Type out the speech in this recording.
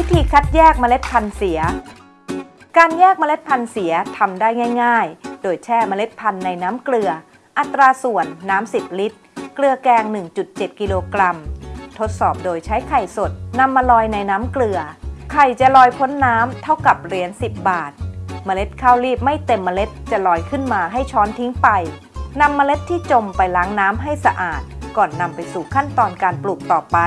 วิธีคัดแยกเมล็ดพันธุ์เสีย การแยกเมล็ดพันธุ์เสียทำได้ง่าย ๆ โดยแช่เมล็ดพันธุ์ในน้ำเกลือ อัตราส่วนน้ำ 10 ลิตร เกลือแกง 1.7 กิโลกรัม ทดสอบโดยใช้ไข่สดนำมาลอยในน้ำเกลือ ไข่จะลอยพ้นน้ำเท่ากับเหรียญ10 บาท เมล็ดข้าวรีบไม่เต็มเมล็ดจะลอยขึ้นมาให้ช้อนทิ้งไปนำเมล็ดที่จมไปล้างน้ำให้สะอาด ก่อนนำไปสู่ขั้นตอนการปลูกต่อไป